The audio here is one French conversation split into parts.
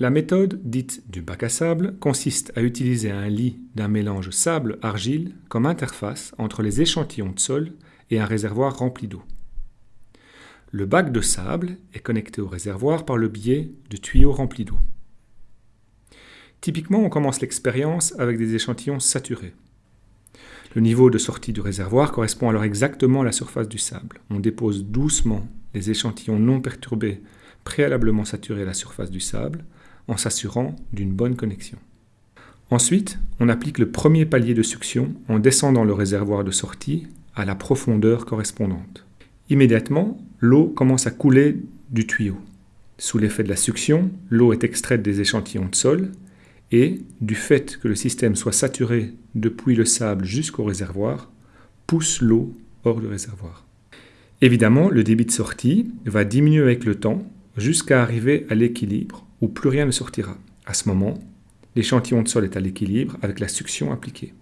La méthode dite du bac à sable consiste à utiliser un lit d'un mélange sable-argile comme interface entre les échantillons de sol et un réservoir rempli d'eau. Le bac de sable est connecté au réservoir par le biais de tuyaux remplis d'eau. Typiquement, on commence l'expérience avec des échantillons saturés. Le niveau de sortie du réservoir correspond alors exactement à la surface du sable. On dépose doucement les échantillons non perturbés préalablement saturés à la surface du sable en s'assurant d'une bonne connexion. Ensuite, on applique le premier palier de succion en descendant le réservoir de sortie à la profondeur correspondante. Immédiatement, l'eau commence à couler du tuyau. Sous l'effet de la succion, l'eau est extraite des échantillons de sol et, du fait que le système soit saturé depuis le sable jusqu'au réservoir, pousse l'eau hors du réservoir. Évidemment, le débit de sortie va diminuer avec le temps jusqu'à arriver à l'équilibre où plus rien ne sortira. À ce moment, l'échantillon de sol est à l'équilibre avec la succion appliquée.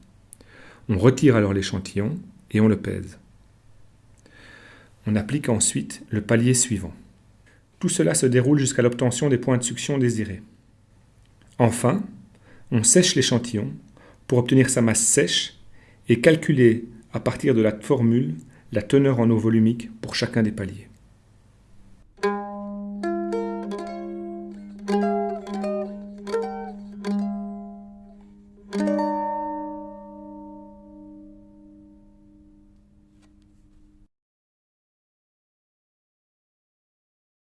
On retire alors l'échantillon et on le pèse. On applique ensuite le palier suivant. Tout cela se déroule jusqu'à l'obtention des points de succion désirés. Enfin, on sèche l'échantillon pour obtenir sa masse sèche et calculer à partir de la formule la teneur en eau volumique pour chacun des paliers.